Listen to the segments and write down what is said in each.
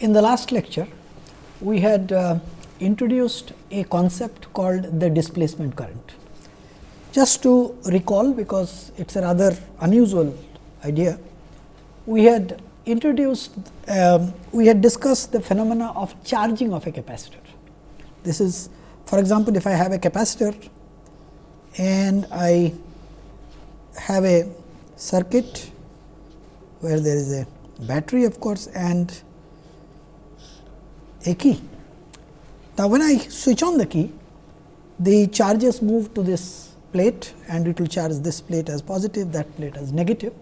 In the last lecture, we had uh, introduced a concept called the displacement current. Just to recall, because it is a rather unusual idea, we had introduced, um, we had discussed the phenomena of charging of a capacitor. This is, for example, if I have a capacitor and I have a circuit where there is a battery of course, and a key. Now, when I switch on the key, the charges move to this plate and it will charge this plate as positive, that plate as negative.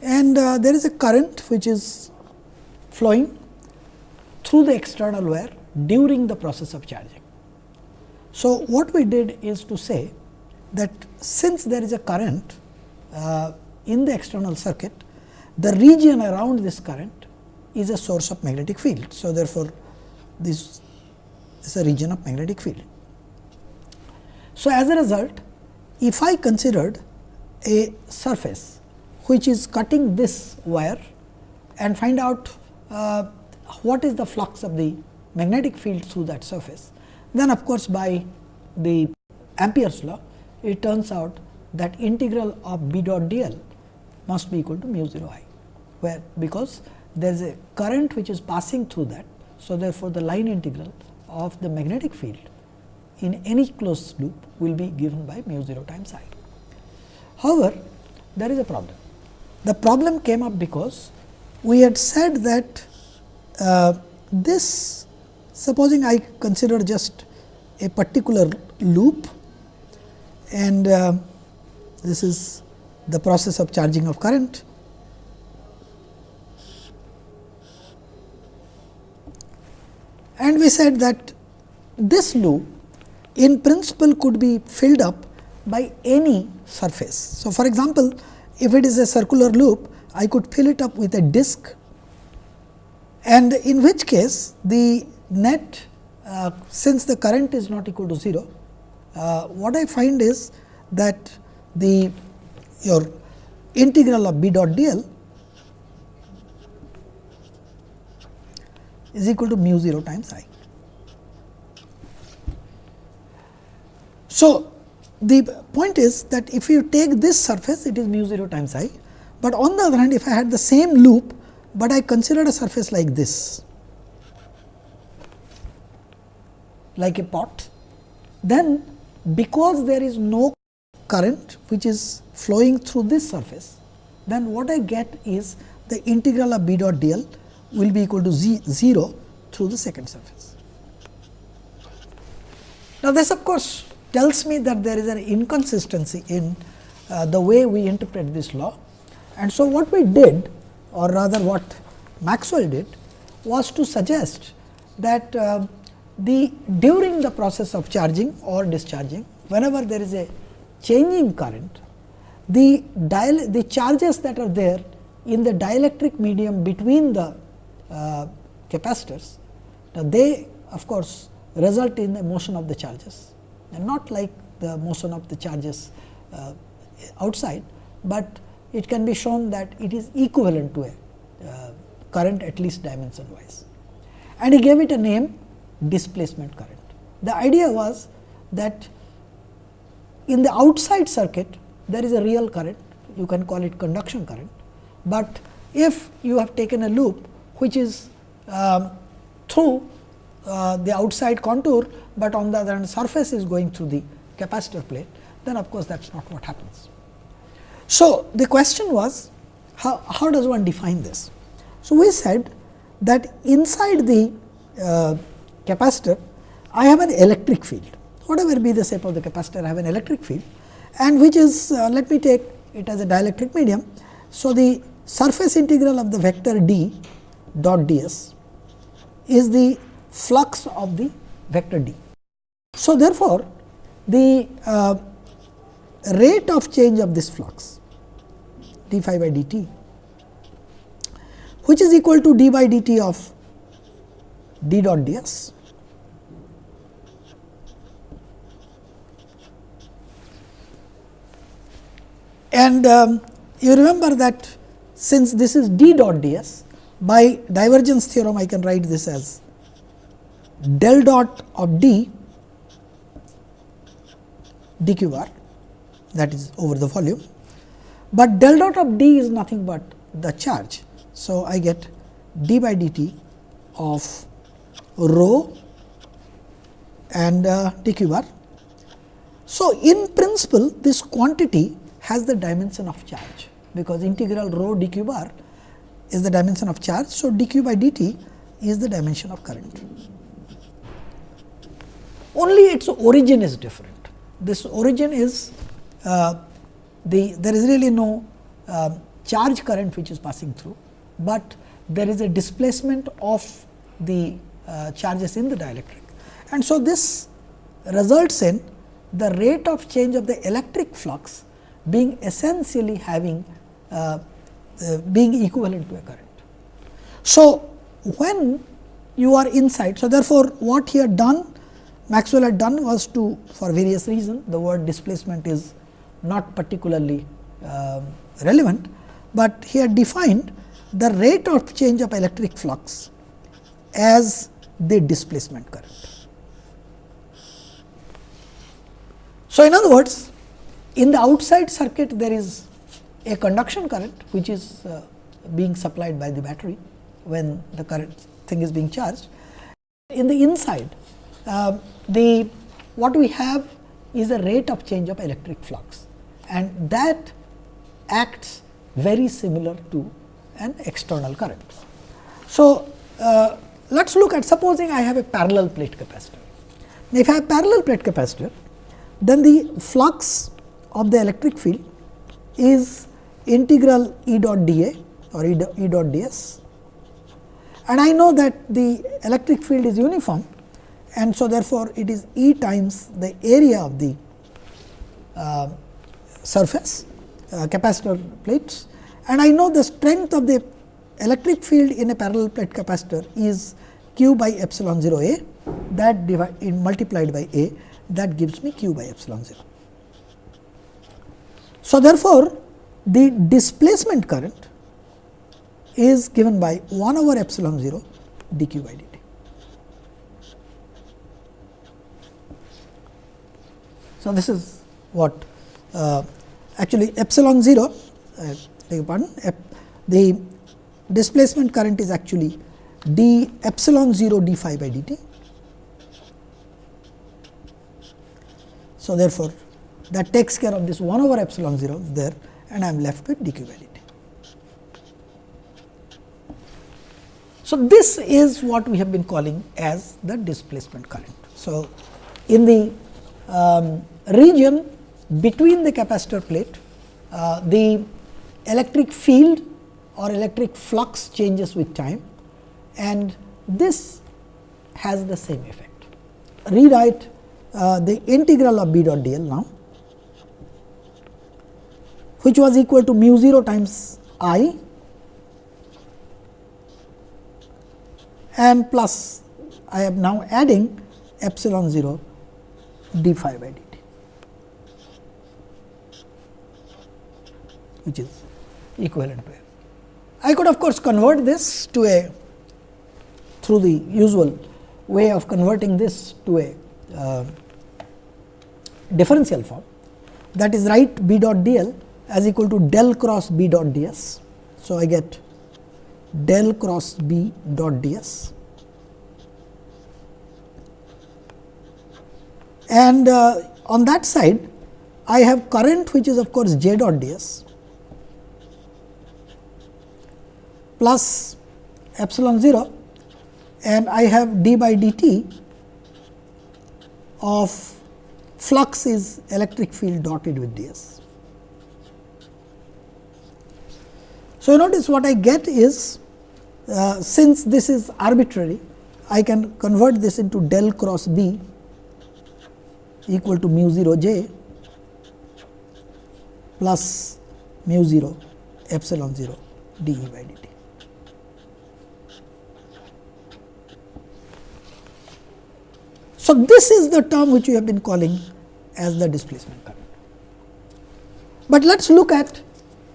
And uh, there is a current which is flowing through the external wire during the process of charging. So, what we did is to say that since there is a current uh, in the external circuit, the region around this current is a source of magnetic field. So, therefore, this is a region of magnetic field. So, as a result, if I considered a surface which is cutting this wire and find out uh, what is the flux of the magnetic field through that surface, then of course, by the Ampere's law, it turns out that integral of B dot d l must be equal to mu 0 i, where because there is a current which is passing through that. So, therefore, the line integral of the magnetic field in any closed loop will be given by mu 0 times i. However, there is a problem. The problem came up because we had said that uh, this supposing I consider just a particular loop and uh, this is the process of charging of current and we said that this loop in principle could be filled up by any surface. So, for example, if it is a circular loop, I could fill it up with a disk and in which case the net uh, since the current is not equal to 0, uh, what I find is that the your integral of B dot d l is equal to mu 0 times i. So, the point is that if you take this surface it is mu 0 times i, but on the other hand if I had the same loop, but I considered a surface like this like a pot, then because there is no current which is flowing through this surface, then what I get is the integral of b dot d l will be equal to z 0 through the second surface. Now, this of course, tells me that there is an inconsistency in uh, the way we interpret this law. And so, what we did or rather what Maxwell did was to suggest that uh, the during the process of charging or discharging whenever there is a changing current the the charges that are there in the dielectric medium between the capacitors. Now, they of course, result in the motion of the charges and not like the motion of the charges uh, outside, but it can be shown that it is equivalent to a uh, current at least dimension wise. And he gave it a name displacement current. The idea was that in the outside circuit there is a real current you can call it conduction current, but if you have taken a loop which is um, through uh, the outside contour, but on the other hand surface is going through the capacitor plate, then of course, that is not what happens. So, the question was how, how does one define this? So, we said that inside the uh, capacitor, I have an electric field. Whatever be the shape of the capacitor, I have an electric field and which is uh, let me take it as a dielectric medium. So, the surface integral of the vector d dot d s is the flux of the vector d. So, therefore, the uh, rate of change of this flux d phi by dt which is equal to d by dt of d dot d s. And um, you remember that since this is d dot d s, by divergence theorem I can write this as del dot of d dq bar that is over the volume, but del dot of d is nothing but the charge. So, I get d by dt of rho and uh, dq bar. So, in principle this quantity has the dimension of charge, because integral rho dq bar is the dimension of charge. So, dq by dt is the dimension of current. Only its origin is different. This origin is uh, the there is really no uh, charge current which is passing through, but there is a displacement of the uh, charges in the dielectric. And so, this results in the rate of change of the electric flux being essentially having uh, being equivalent to a current. So, when you are inside, so therefore, what he had done Maxwell had done was to for various reasons the word displacement is not particularly uh, relevant, but he had defined the rate of change of electric flux as the displacement current. So, in other words in the outside circuit there is a conduction current which is uh, being supplied by the battery when the current thing is being charged. In the inside uh, the what we have is a rate of change of electric flux and that acts very similar to an external current. So, uh, let us look at supposing I have a parallel plate capacitor. If I have a parallel plate capacitor, then the flux of the electric field is integral E dot d a or E dot, e dot d s and I know that the electric field is uniform and so therefore, it is E times the area of the uh, surface uh, capacitor plates and I know the strength of the electric field in a parallel plate capacitor is q by epsilon 0 a that divide, multiplied by a that gives me q by epsilon 0. So, therefore, the displacement current is given by 1 over epsilon 0 dq by dt. So, this is what uh, actually epsilon 0 uh, beg pardon the displacement current is actually d epsilon 0 d phi by dt. So, therefore, that takes care of this 1 over epsilon 0 there and I am left with dq dt. So, this is what we have been calling as the displacement current. So, in the um, region between the capacitor plate, uh, the electric field or electric flux changes with time and this has the same effect. Rewrite uh, the integral of B dot d l now, which was equal to mu 0 times i and plus I am now adding epsilon 0 d phi by dt, which is equivalent to I could of course convert this to a through the usual way of converting this to a uh, differential form that is write b dot d l as equal to del cross b dot d s. So, I get del cross b dot d s and uh, on that side I have current which is of course j dot d s plus epsilon 0 and I have d by dt of flux is electric field dotted with ds. So, you notice what I get is uh, since this is arbitrary I can convert this into del cross B equal to mu 0 j plus mu 0 epsilon 0 d E by dt. So, this is the term which we have been calling as the displacement current. But let us look at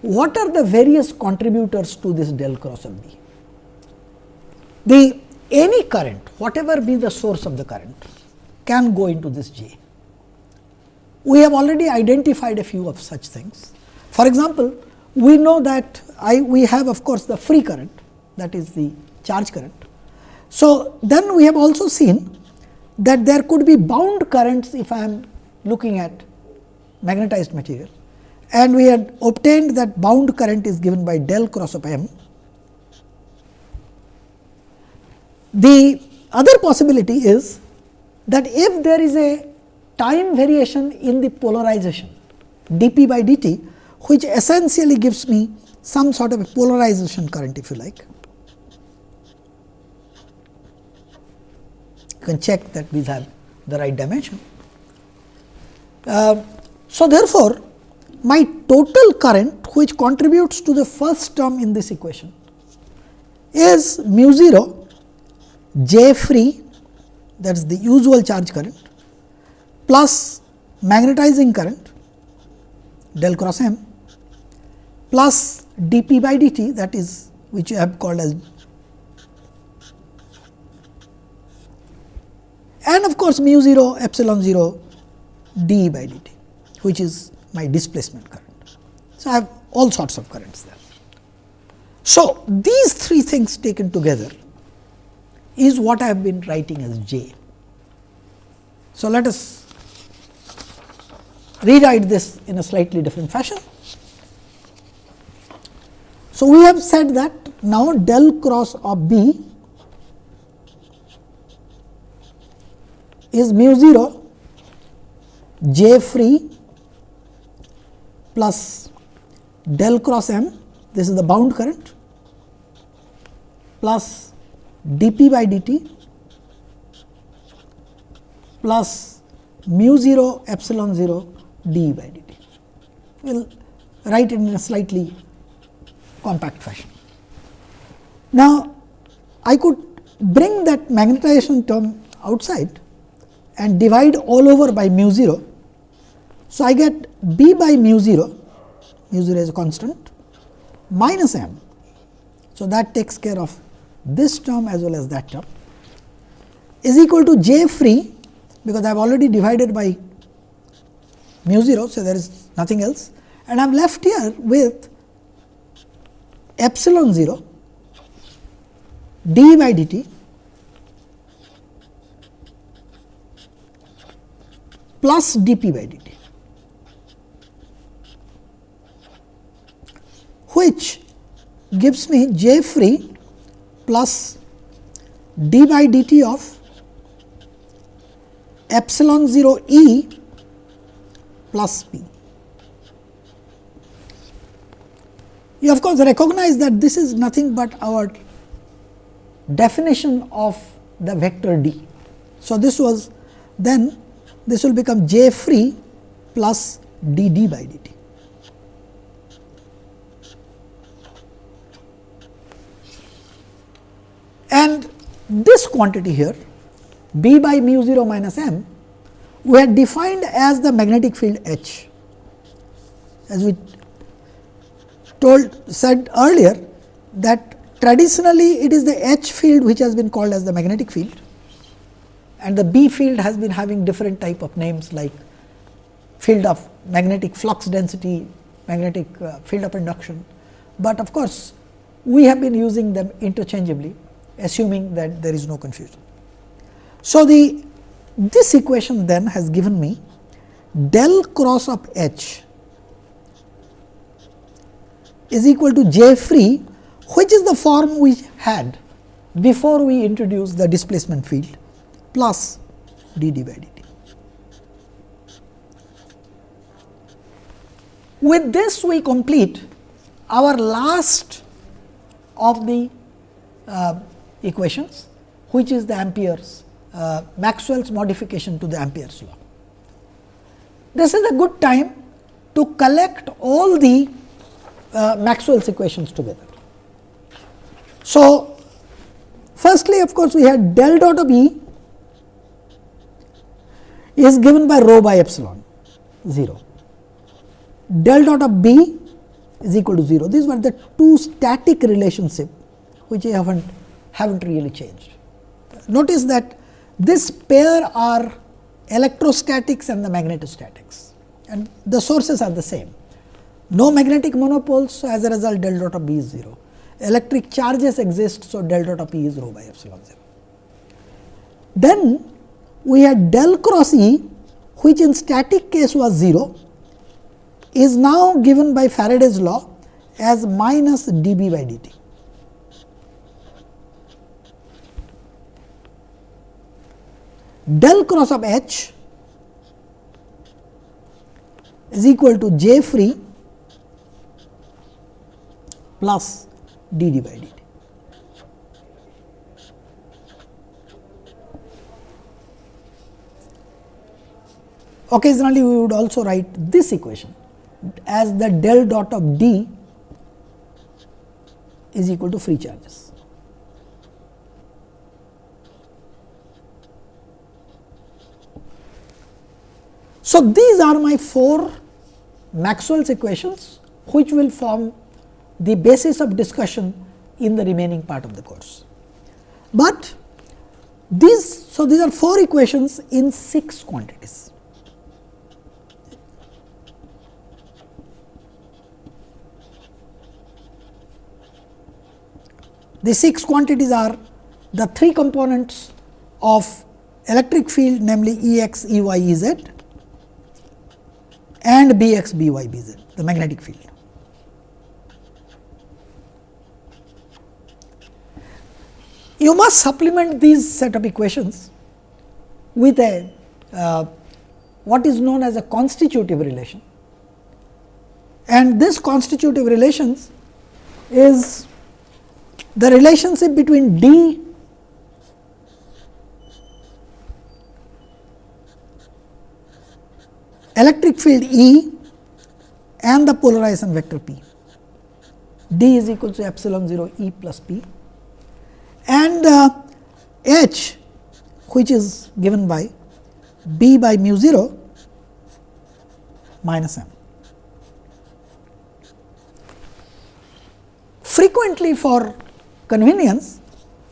what are the various contributors to this del cross of B. the any current whatever be the source of the current can go into this J. We have already identified a few of such things. For example, we know that I we have of course, the free current that is the charge current. So, then we have also seen that there could be bound currents if I am looking at magnetized material and we had obtained that bound current is given by del cross of m. The other possibility is that if there is a time variation in the polarization dp by dt, which essentially gives me some sort of a polarization current if you like. You can check that we have the right dimension. Uh, so, therefore, my total current which contributes to the first term in this equation is mu 0 J free that is the usual charge current plus magnetizing current del cross m plus dp by dt that is which you have called as and of course, mu 0 epsilon 0 d by dt which is my displacement current. So, I have all sorts of currents there. So, these three things taken together is what I have been writing as J. So, let us rewrite this in a slightly different fashion. So, we have said that now del cross of B is mu 0 J free plus del cross m this is the bound current plus dp by dt plus mu 0 epsilon 0 d by dt. We will write it in a slightly compact fashion. Now, I could bring that magnetization term outside and divide all over by mu 0 so, I get b by mu 0, mu 0 is a constant minus m. So, that takes care of this term as well as that term is equal to j free because I have already divided by mu 0. So, there is nothing else and I am left here with epsilon 0 d by dt plus dp by dt. Which gives me j free plus d by dt of epsilon 0 e plus p. You of course, recognize that this is nothing but our definition of the vector d. So, this was then this will become j free plus d d by dt. And this quantity here B by mu 0 minus m we had defined as the magnetic field H. As we told said earlier that traditionally it is the H field which has been called as the magnetic field. And the B field has been having different type of names like field of magnetic flux density, magnetic uh, field of induction, but of course, we have been using them interchangeably assuming that there is no confusion. So, the this equation then has given me del cross of H is equal to J free which is the form we had before we introduced the displacement field plus d d by dt. With this we complete our last of the uh, equations which is the Ampere's uh, Maxwell's modification to the Ampere's law. This is a good time to collect all the uh, Maxwell's equations together. So, firstly of course, we had del dot of E is given by rho by epsilon 0. Del dot of B is equal to 0. These were the two static relationship which I haven't have not really changed. Notice that this pair are electrostatics and the magnetostatics and the sources are the same. No magnetic monopoles, so as a result del dot of B is 0. Electric charges exist, so del dot of E is rho by epsilon 0. Then we had del cross E, which in static case was 0, is now given by Faraday's law as minus dB by dt. Del cross of H is equal to J free plus dd by dt. Occasionally, we would also write this equation as the del dot of d is equal to free charges. So, these are my four Maxwell's equations which will form the basis of discussion in the remaining part of the course. But these, so these are four equations in six quantities. The six quantities are the three components of electric field namely E x, E y, E z and B x, B y, B z the magnetic field. You must supplement these set of equations with a uh, what is known as a constitutive relation and this constitutive relations is the relationship between D electric field E and the polarization vector P. D is equal to epsilon 0 E plus P and uh, H which is given by B by mu 0 minus m. Frequently for convenience,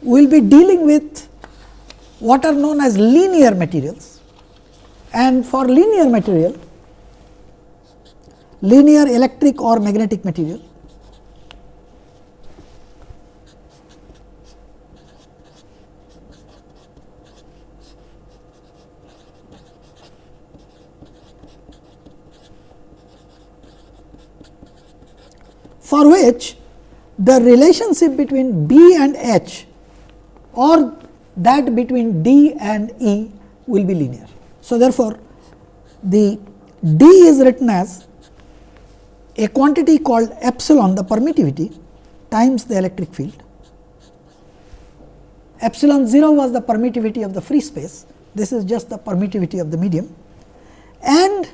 we will be dealing with what are known as linear materials and for linear material, linear electric or magnetic material, for which the relationship between B and H or that between D and E will be linear. So, therefore, the D is written as a quantity called epsilon the permittivity times the electric field. Epsilon 0 was the permittivity of the free space, this is just the permittivity of the medium and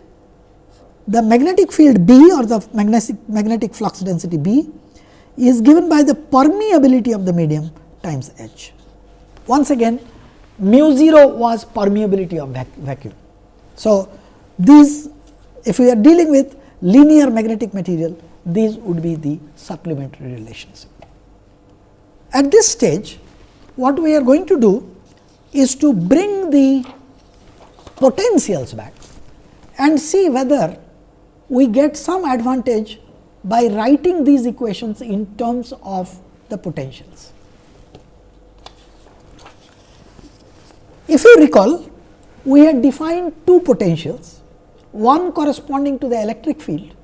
the magnetic field B or the magnetic, magnetic flux density B is given by the permeability of the medium times H. Once again mu 0 was permeability of vac vacuum. So, these if we are dealing with linear magnetic material these would be the supplementary relations. At this stage what we are going to do is to bring the potentials back and see whether we get some advantage by writing these equations in terms of the potentials. If you recall, we had defined two potentials, one corresponding to the electric field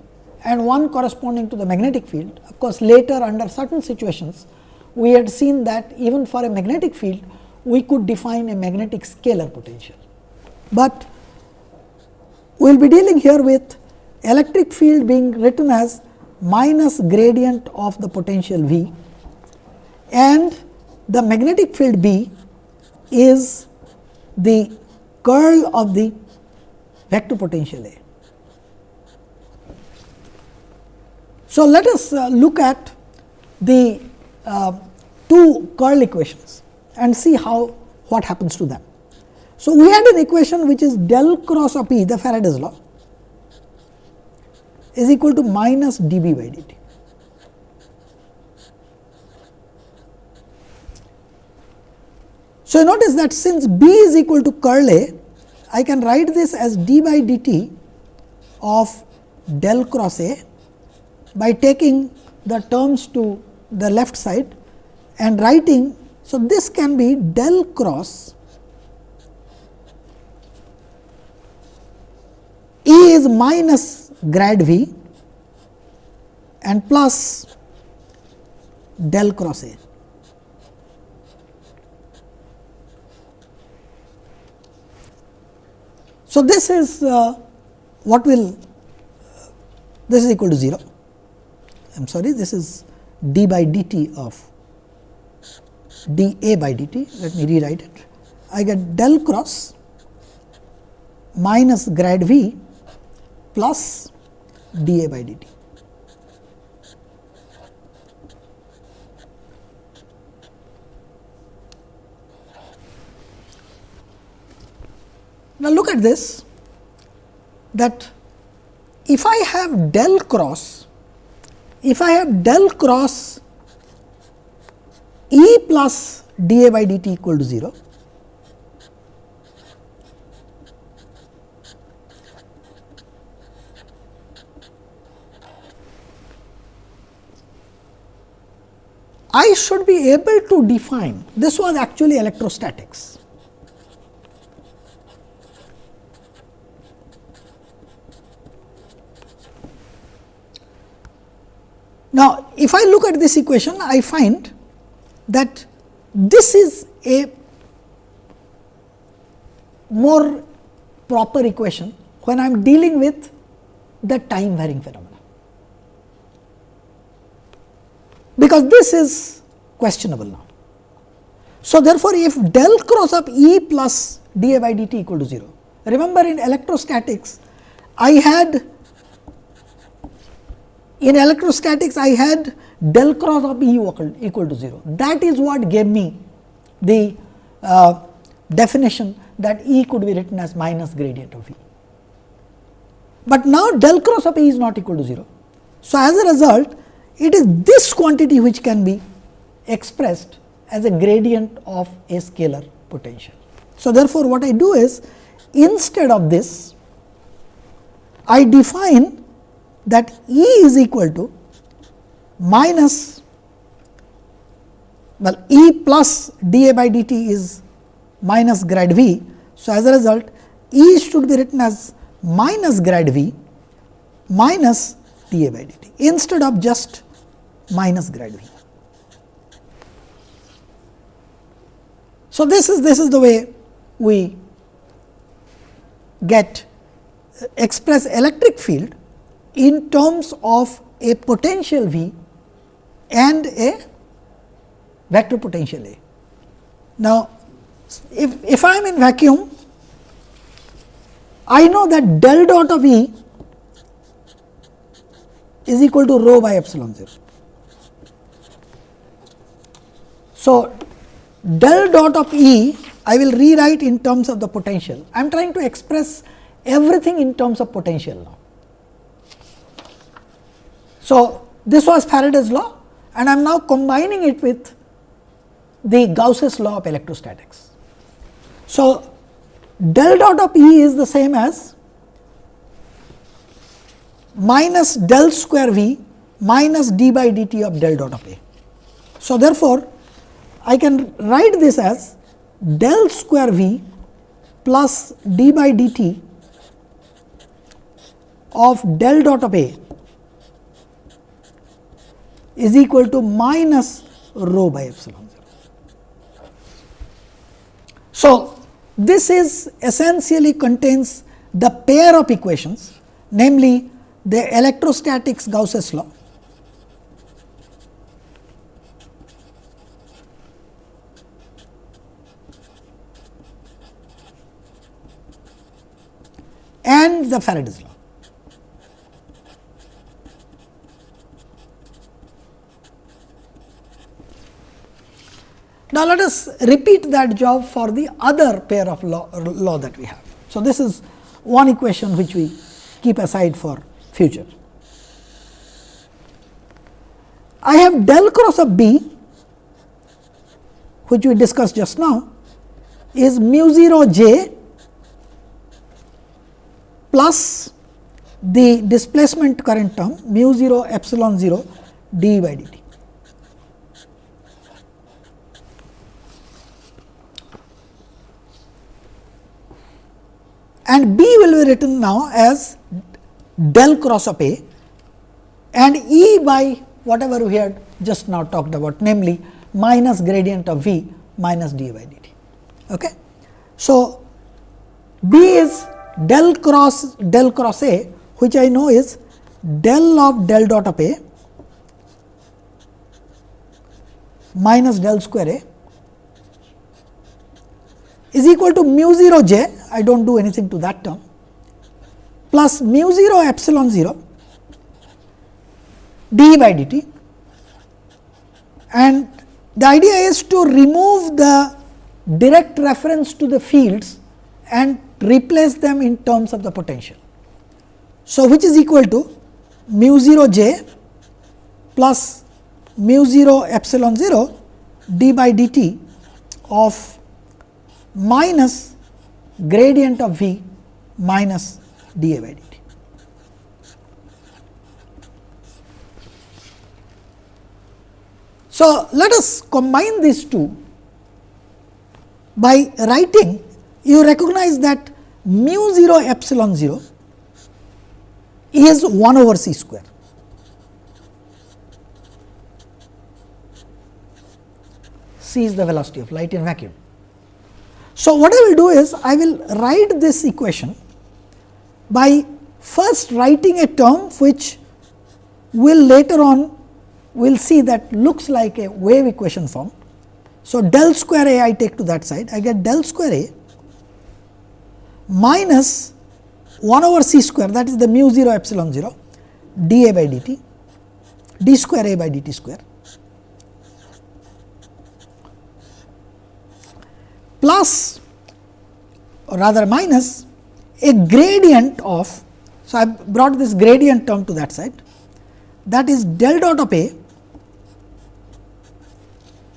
and one corresponding to the magnetic field. Of course, later under certain situations, we had seen that even for a magnetic field, we could define a magnetic scalar potential. But we will be dealing here with electric field being written as minus gradient of the potential V and the magnetic field B is the curl of the vector potential A. So, let us uh, look at the uh, two curl equations and see how what happens to them. So, we had an equation which is del cross of E the Faraday's law is equal to minus dB by dt. So, notice that since B is equal to curl A, I can write this as d by dt of del cross A by taking the terms to the left side and writing. So, this can be del cross E is minus grad V and plus del cross A. So, this is uh, what will this is equal to 0 I am sorry this is d by dt of d a by dt. Let me rewrite it. I get del cross minus grad v plus d a by dt. Now, look at this that if I have del cross, if I have del cross E plus d a by dt equal to 0, I should be able to define this was actually electrostatics. Now, if I look at this equation, I find that this is a more proper equation when I am dealing with the time varying phenomena. Because this is questionable now. So, therefore, if del cross of E plus d a by dt equal to 0, remember in electrostatics I had in electrostatics, I had del cross of E equal to 0. That is what gave me the uh, definition that E could be written as minus gradient of E. But now, del cross of E is not equal to 0. So, as a result, it is this quantity which can be expressed as a gradient of a scalar potential. So, therefore, what I do is instead of this, I define that E is equal to minus well E plus d a by d t is minus grad v. So, as a result E should be written as minus grad v minus d a by d t instead of just minus grad v. So, this is this is the way we get uh, express electric field in terms of a potential V and a vector potential A. Now, if, if I am in vacuum, I know that del dot of E is equal to rho by epsilon 0. So, del dot of E I will rewrite in terms of the potential. I am trying to express everything in terms of potential now. So, this was Faraday's law and I am now combining it with the Gauss's law of electrostatics. So, del dot of E is the same as minus del square V minus d by dt of del dot of A. So, therefore, I can write this as del square V plus d by dt of del dot of A is equal to minus rho by epsilon 0. So, this is essentially contains the pair of equations namely the electrostatics Gauss's law and the Faraday's law. Now, let us repeat that job for the other pair of law, law that we have. So, this is one equation which we keep aside for future. I have del cross of B which we discussed just now is mu 0 j plus the displacement current term mu 0 epsilon 0 d by dt. And B will be written now as del cross of A and E by whatever we had just now talked about namely minus gradient of V minus d by dt. Okay. So, B is del cross del cross A which I know is del of del dot of A minus del square A is equal to mu 0 j I do not do anything to that term plus mu 0 epsilon 0 d by dt and the idea is to remove the direct reference to the fields and replace them in terms of the potential. So, which is equal to mu 0 j plus mu 0 epsilon 0 d by dt of minus gradient of V minus d a by dt. So, let us combine these two by writing you recognize that mu 0 epsilon 0 is 1 over c square. c is the velocity of light in vacuum. So, what I will do is I will write this equation by first writing a term which will later on we will see that looks like a wave equation form. So, del square A I take to that side I get del square A minus 1 over c square that is the mu 0 epsilon 0 d a by dt d square a by dt square plus or rather minus a gradient of. So, I brought this gradient term to that side that is del dot of A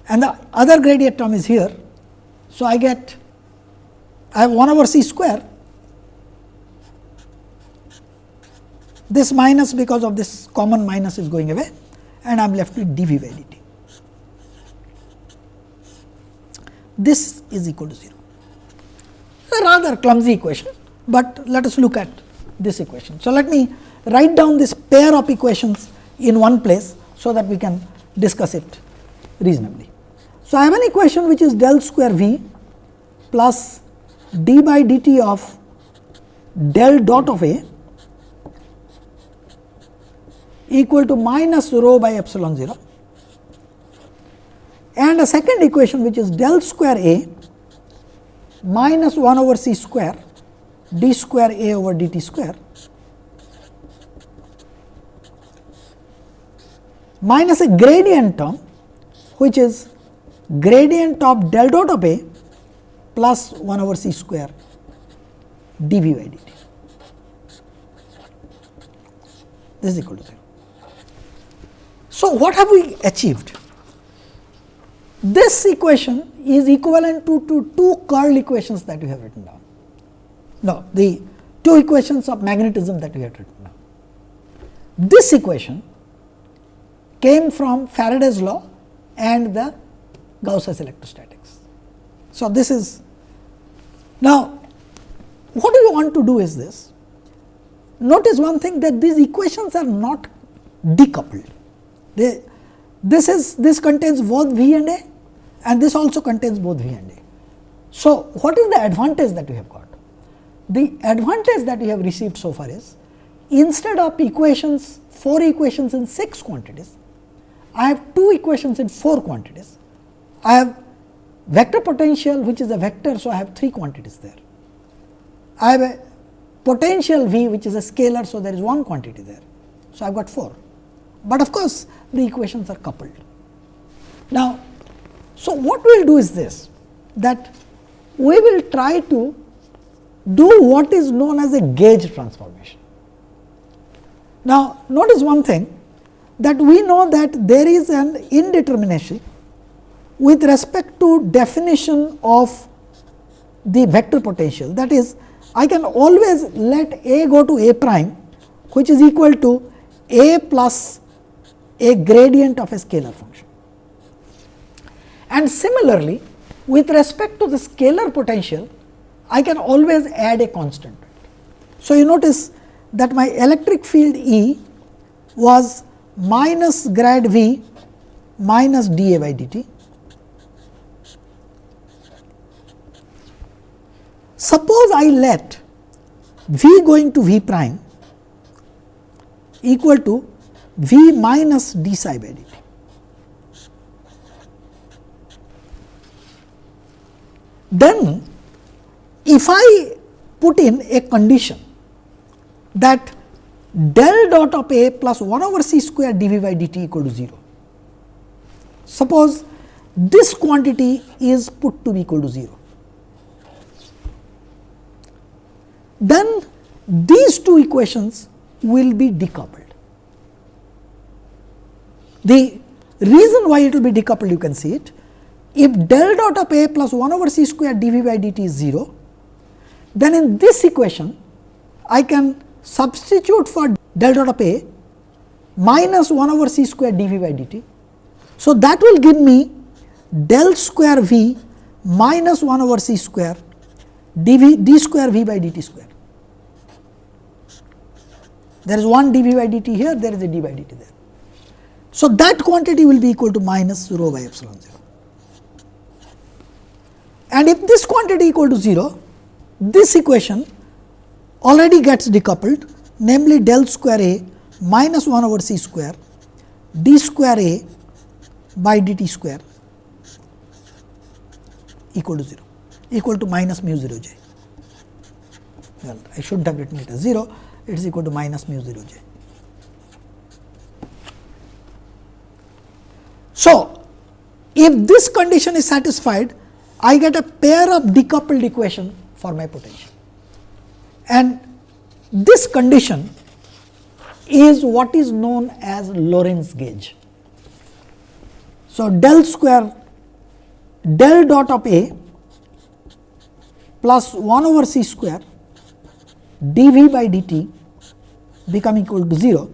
and the other gradient term is here. So, I get I have 1 over c square this minus because of this common minus is going away and I am left with dv by dt. This is equal to 0. A rather clumsy equation, but let us look at this equation. So, let me write down this pair of equations in one place, so that we can discuss it reasonably. So, I have an equation which is del square v plus d by dt of del dot of A equal to minus rho by epsilon 0 and a second equation which is del square A minus 1 over c square d square A over dt square minus a gradient term which is gradient of del dot of A plus 1 over c square dv by dt. This is equal to 0. So, what have we achieved? This equation is equivalent to, to two curl equations that we have written down. No, the two equations of magnetism that we have written down. This equation came from Faraday's law and the Gauss's electrostatics. So, this is now what do we want to do is this. Notice one thing that these equations are not decoupled. They, this is this contains both V and A and this also contains both V and A. So, what is the advantage that we have got? The advantage that we have received so far is instead of equations 4 equations in 6 quantities, I have 2 equations in 4 quantities. I have vector potential which is a vector. So, I have 3 quantities there. I have a potential V which is a scalar. So, there is one quantity there. So, I have got 4, but of course, the equations are coupled. So what we will do is this that we will try to do what is known as a gauge transformation. Now, notice one thing that we know that there is an indeterminacy with respect to definition of the vector potential that is I can always let A go to A prime which is equal to A plus a gradient of a scalar function. And similarly, with respect to the scalar potential, I can always add a constant. So, you notice that my electric field E was minus grad V minus dA by dt. Suppose I let V going to V prime equal to V minus d psi by dt. Then if I put in a condition that del dot of A plus 1 over c square dV by dt equal to 0. Suppose this quantity is put to be equal to 0. Then these two equations will be decoupled. The reason why it will be decoupled you can see it. If del dot of A plus 1 over c square dV by dt is 0, then in this equation I can substitute for del dot of A minus 1 over c square dV by dt. So, that will give me del square V minus 1 over c square dV d square V by dt square. There is one dV by dt here, there is a d by dt there. So, that quantity will be equal to minus rho by epsilon 0. And if this quantity equal to 0, this equation already gets decoupled namely del square A minus 1 over c square d square A by dt square equal to 0 equal to minus mu 0 j. Well, I should have written it as 0, it is equal to minus mu 0 j. So, if this condition is satisfied, I get a pair of decoupled equation for my potential. And this condition is what is known as Lorentz gauge. So, del square del dot of A plus 1 over c square dV by dt become equal to 0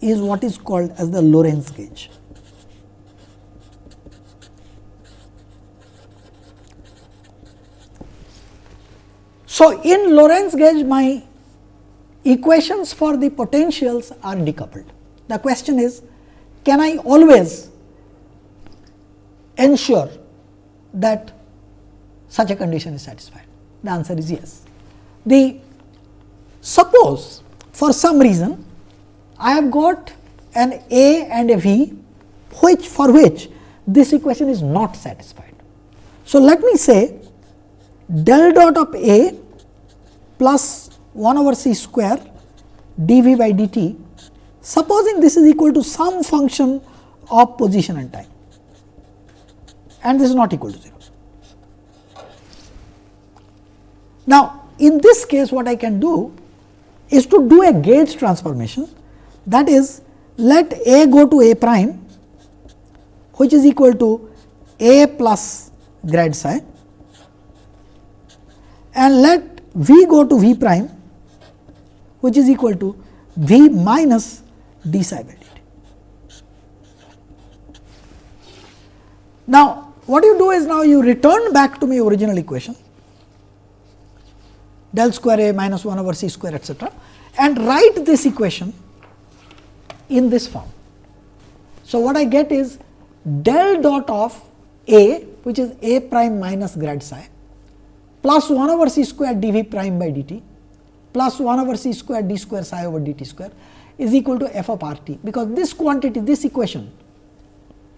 is what is called as the Lorentz gauge. So, in Lorentz gauge my equations for the potentials are decoupled. The question is can I always ensure that such a condition is satisfied? The answer is yes. The suppose for some reason I have got an A and a V which for which this equation is not satisfied. So, let me say del dot of A plus 1 over c square dv by dt, supposing this is equal to some function of position and time and this is not equal to 0. Now, in this case what I can do is to do a gauge transformation that is let A go to A prime which is equal to A plus grad psi and let V go to V prime which is equal to V minus d psi by dt. Now, what you do is now you return back to my original equation del square A minus 1 over c square etcetera and write this equation in this form. So, what I get is del dot of A which is A prime minus grad psi plus 1 over c square dv prime by dt plus 1 over c square d square psi over dt square is equal to f of r t, because this quantity this equation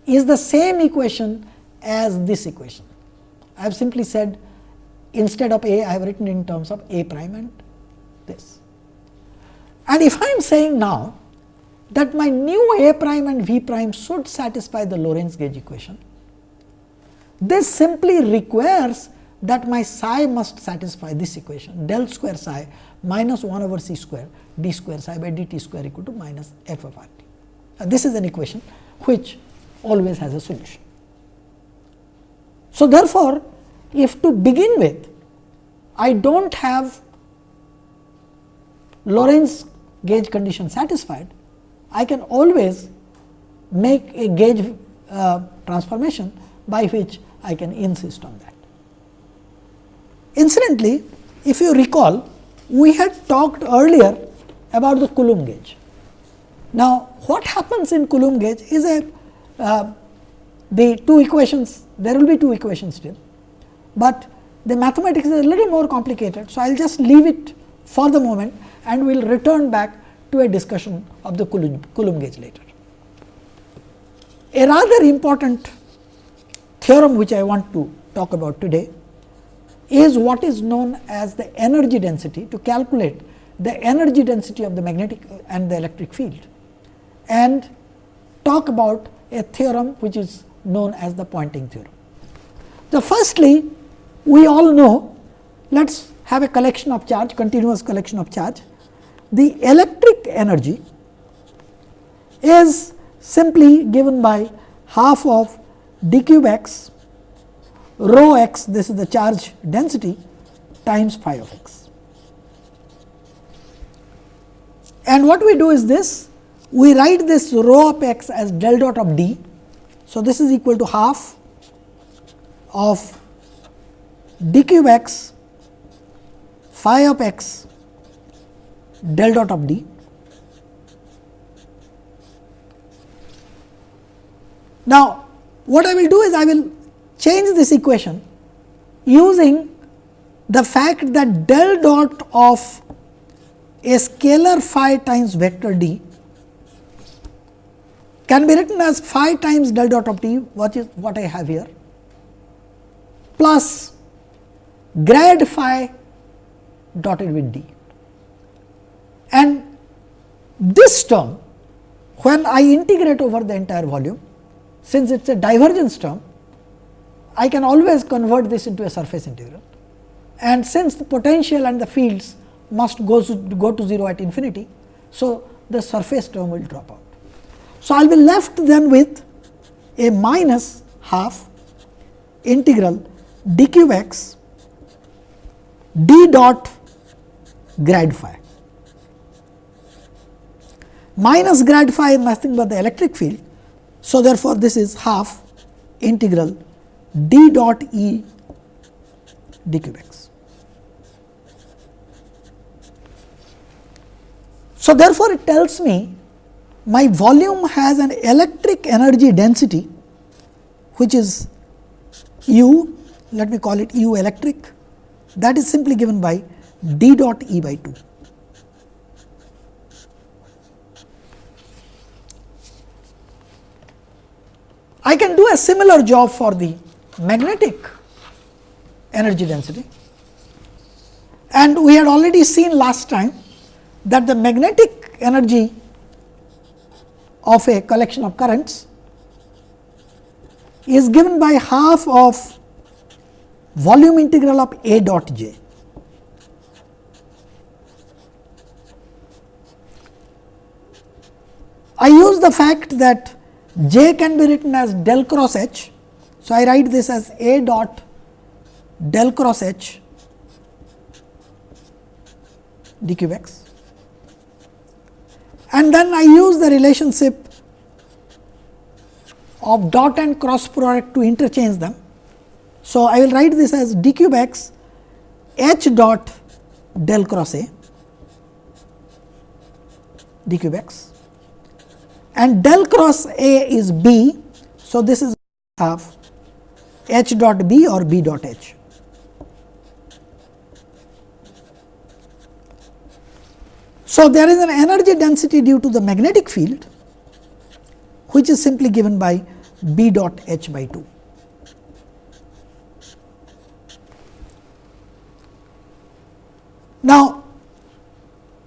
is the same equation as this equation. I have simply said instead of a I have written in terms of a prime and this. And if I am saying now that my new a prime and v prime should satisfy the Lorentz gauge equation, this simply requires that my psi must satisfy this equation del square psi minus 1 over c square d square psi by dt square equal to minus f of r t. Now, this is an equation which always has a solution. So, therefore, if to begin with I do not have Lorentz gauge condition satisfied, I can always make a gauge uh, transformation by which I can insist on that. Incidentally, if you recall, we had talked earlier about the Coulomb gauge. Now, what happens in Coulomb gauge is a uh, the two equations, there will be two equations still, but the mathematics is a little more complicated. So, I will just leave it for the moment and we will return back to a discussion of the Coulomb, Coulomb gauge later. A rather important theorem which I want to talk about today is what is known as the energy density to calculate the energy density of the magnetic and the electric field and talk about a theorem which is known as the Poynting theorem. The firstly we all know let us have a collection of charge continuous collection of charge. The electric energy is simply given by half of d cube x rho x this is the charge density times phi of x. And what we do is this we write this rho of x as del dot of d. So, this is equal to half of d cube x phi of x del dot of d. Now, what I will do is I will change this equation using the fact that del dot of a scalar phi times vector d can be written as phi times del dot of t what is what I have here plus grad phi dotted with d. And this term when I integrate over the entire volume since it is a divergence term I can always convert this into a surface integral and since the potential and the fields must go to, go to 0 at infinity. So, the surface term will drop out. So, I will be left then with a minus half integral d cube x d dot grad phi minus grad phi is nothing but the electric field. So, therefore, this is half integral d dot E d cube x. So, therefore, it tells me my volume has an electric energy density which is U, let me call it U electric that is simply given by d dot E by 2. I can do a similar job for the magnetic energy density. And we had already seen last time that the magnetic energy of a collection of currents is given by half of volume integral of A dot j. I use the fact that j can be written as del cross h so, I write this as A dot del cross H d cube x and then I use the relationship of dot and cross product to interchange them. So, I will write this as d cube x h dot del cross A d cube x and del cross A is B. So, this is half h dot b or b dot h. So, there is an energy density due to the magnetic field which is simply given by b dot h by 2. Now,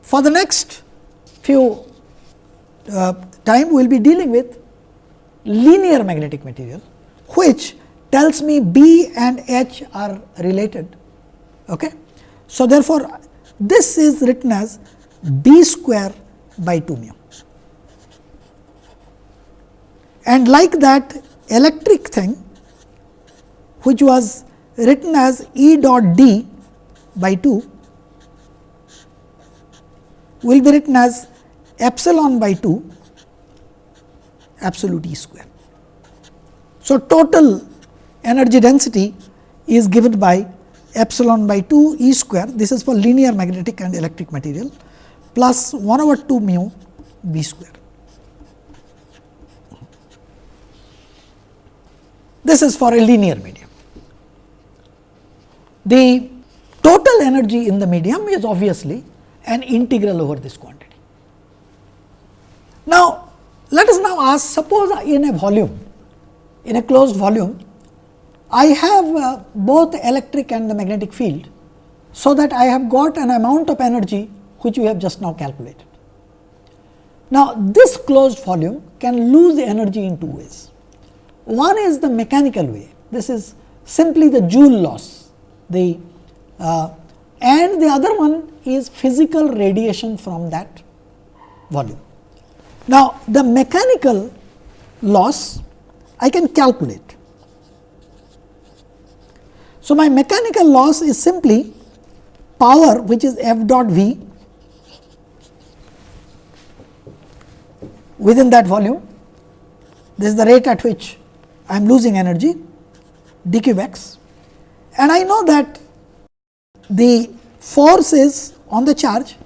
for the next few uh, time we will be dealing with linear magnetic material which tells me B and H are related. Okay. So, therefore, this is written as B square by 2 mu. And like that electric thing which was written as E dot D by 2 will be written as epsilon by 2 absolute E square. So, total energy density is given by epsilon by 2 E square this is for linear magnetic and electric material plus 1 over 2 mu B square. This is for a linear medium. The total energy in the medium is obviously an integral over this quantity. Now, let us now ask suppose in a volume, in a closed volume, I have uh, both electric and the magnetic field. So, that I have got an amount of energy which we have just now calculated. Now, this closed volume can lose energy in two ways. One is the mechanical way, this is simply the joule loss, the uh, and the other one is physical radiation from that volume. Now, the mechanical loss I can calculate. So, my mechanical loss is simply power which is f dot v within that volume. This is the rate at which I am losing energy d cube x and I know that the force is on the charge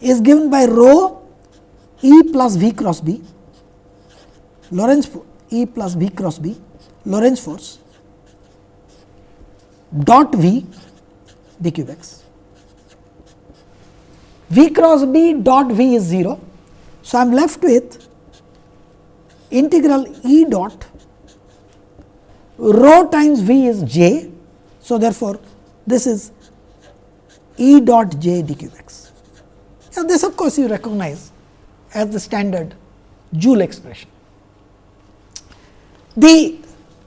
is given by rho E plus V cross B, Lorentz E plus V cross B, Lorentz force dot V d cube x. V cross B dot V is 0. So, I am left with integral E dot rho times V is j. So, therefore, this is E dot j d cube x. Now, this of course, you recognize as the standard Joule expression. The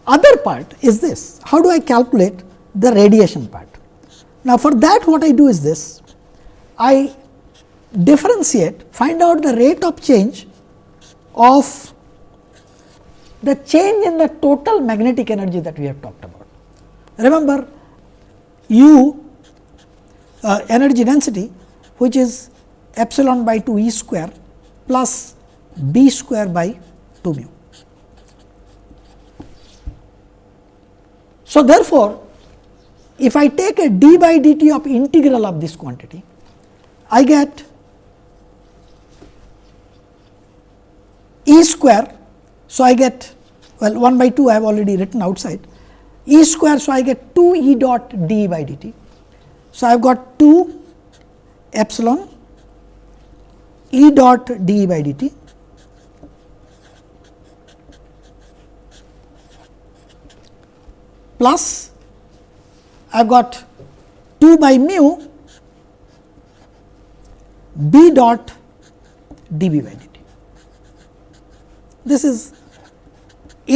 other part is this, how do I calculate the radiation part? Now, for that what I do is this, I differentiate, find out the rate of change of the change in the total magnetic energy that we have talked about. Remember, u uh, energy density which is epsilon by 2 e square plus b square by 2 mu. So, therefore, if I take a d by dt of integral of this quantity, I get e square. So, I get well 1 by 2 I have already written outside e square. So, I get 2 e dot d by dt. So, I have got 2 epsilon E dot d by dt plus I have got 2 by mu b dot dB by dt. This is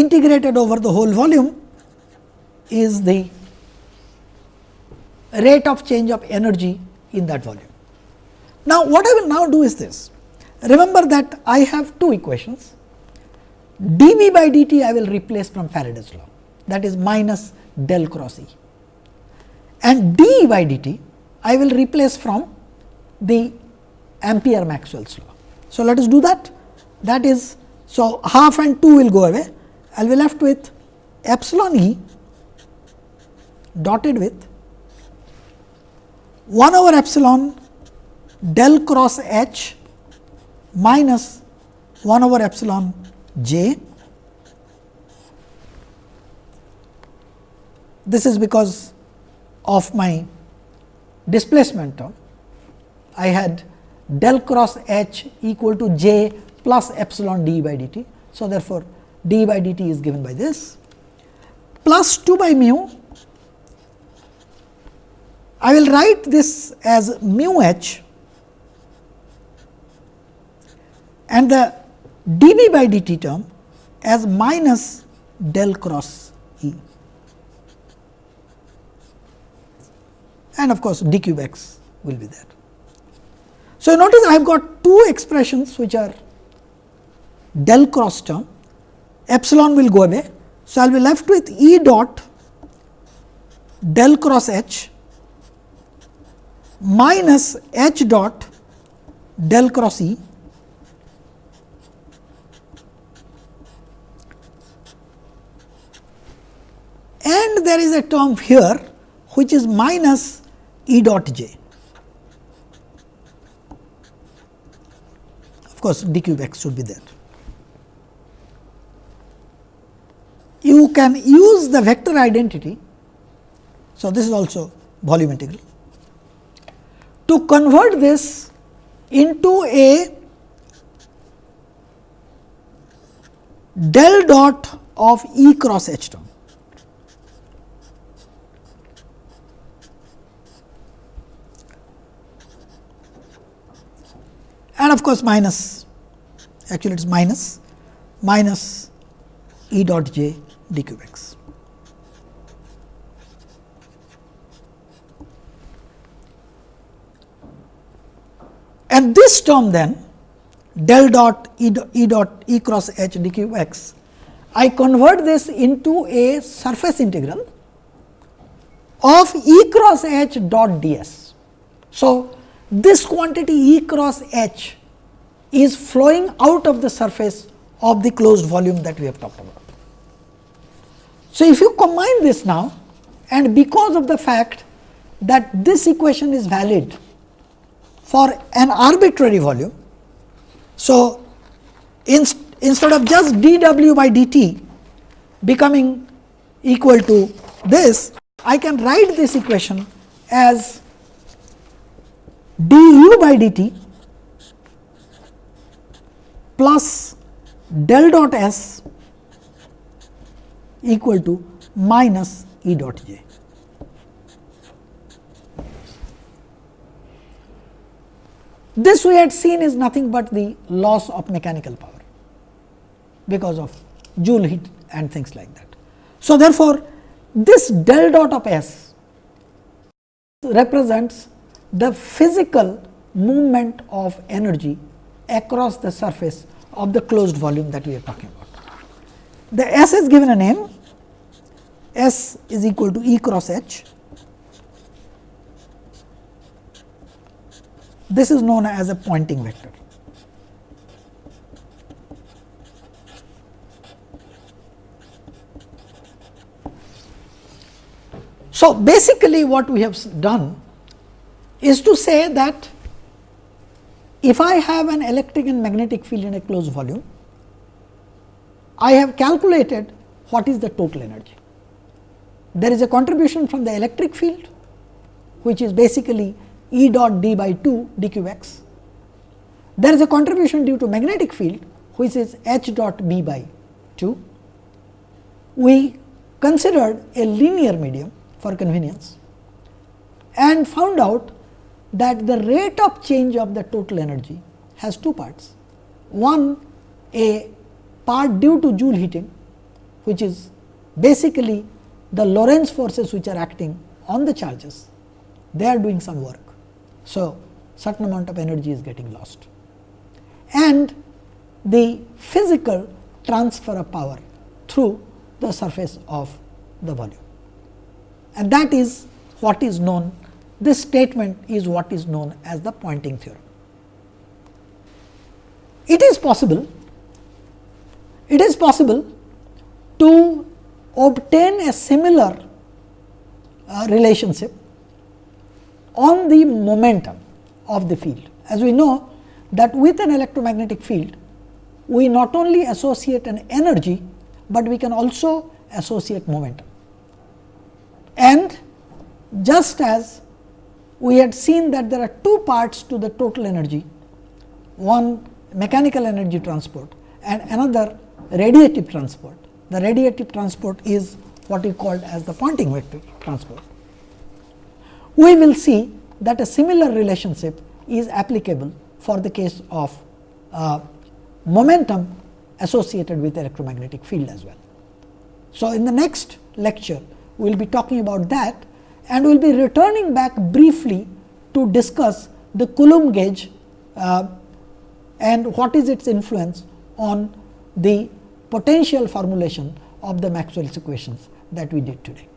integrated over the whole volume is the rate of change of energy in that volume. Now, what I will now do is this. Remember that I have two equations dV by dt I will replace from Faraday's law that is minus del cross E and d by dt I will replace from the Ampere Maxwell's law. So, let us do that that is so half and 2 will go away I will be left with epsilon E dotted with 1 over epsilon del cross H minus 1 over epsilon j. This is because of my displacement term. I had del cross H equal to j plus epsilon d by dt. So, therefore, d by dt is given by this plus 2 by mu. I will write this as mu h and the dV by dt term as minus del cross E and of course, d cube x will be there. So, notice I have got two expressions which are del cross term epsilon will go away. So, I will be left with E dot del cross H minus H dot del cross E and there is a term here which is minus E dot j. Of course, d cube x should be there. You can use the vector identity. So, this is also volume integral to convert this into a del dot of E cross H term. And of course, minus actually it is minus minus E dot j d cube x. And this term then del dot E dot E, dot e cross h d cube x, I convert this into a surface integral of E cross h dot d s. So, this quantity E cross H is flowing out of the surface of the closed volume that we have talked about. So, if you combine this now and because of the fact that this equation is valid for an arbitrary volume. So, in, instead of just dw by dt becoming equal to this, I can write this equation as du by dt plus del dot s equal to minus E dot j. This we had seen is nothing but the loss of mechanical power because of joule heat and things like that. So, therefore, this del dot of S represents the physical movement of energy across the surface of the closed volume that we are talking about. The S is given a name S is equal to E cross H. This is known as a Poynting vector. So, basically what we have done is to say that if I have an electric and magnetic field in a closed volume, I have calculated what is the total energy. There is a contribution from the electric field, which is basically E dot d by 2 d q x. There is a contribution due to magnetic field, which is h dot b by 2. We considered a linear medium for convenience and found out that the rate of change of the total energy has two parts. One a part due to Joule heating, which is basically the Lorentz forces which are acting on the charges, they are doing some work. So, certain amount of energy is getting lost and the physical transfer of power through the surface of the volume and that is what is known this statement is what is known as the Poynting theorem. It is possible, it is possible to obtain a similar uh, relationship on the momentum of the field. As we know that with an electromagnetic field, we not only associate an energy, but we can also associate momentum. And just as we had seen that there are two parts to the total energy, one mechanical energy transport and another radiative transport. The radiative transport is what we called as the Poynting vector transport. We will see that a similar relationship is applicable for the case of uh, momentum associated with electromagnetic field as well. So, in the next lecture, we will be talking about that and we will be returning back briefly to discuss the Coulomb gauge uh, and what is its influence on the potential formulation of the Maxwell's equations that we did today.